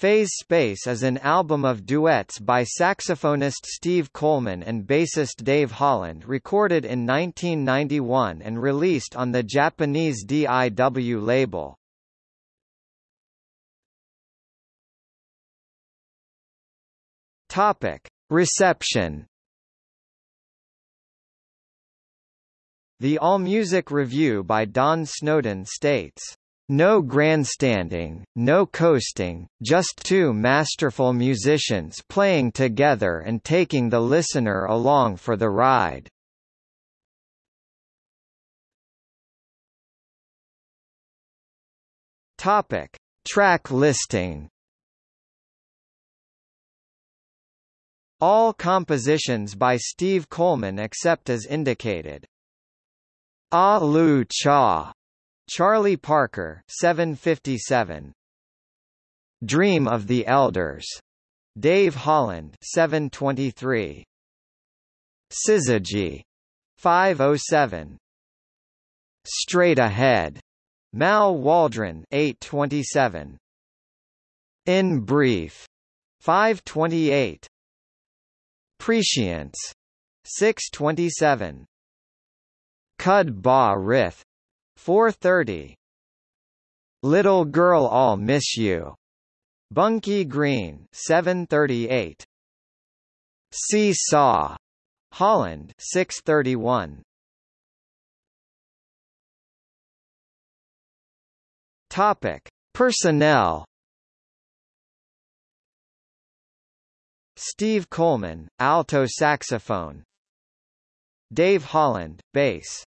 Phase Space is an album of duets by saxophonist Steve Coleman and bassist Dave Holland recorded in 1991 and released on the Japanese DIW label. Topic: Reception. The AllMusic review by Don Snowden states, "No grandstanding, no coasting, just two masterful musicians playing together and taking the listener along for the ride." Topic: Track listing. All compositions by Steve Coleman except as indicated. Ah Lu Cha, Charlie Parker, 757. Dream of the Elders, Dave Holland, 723. Syzygy, 507. Straight Ahead, Mal Waldron, 827. In Brief, 528. Prescience 627 Cud Ba Rith 430 Little Girl I'll Miss You. Bunky Green 738 See Saw. Holland 631 Topic. Personnel. Steve Coleman, alto saxophone. Dave Holland, bass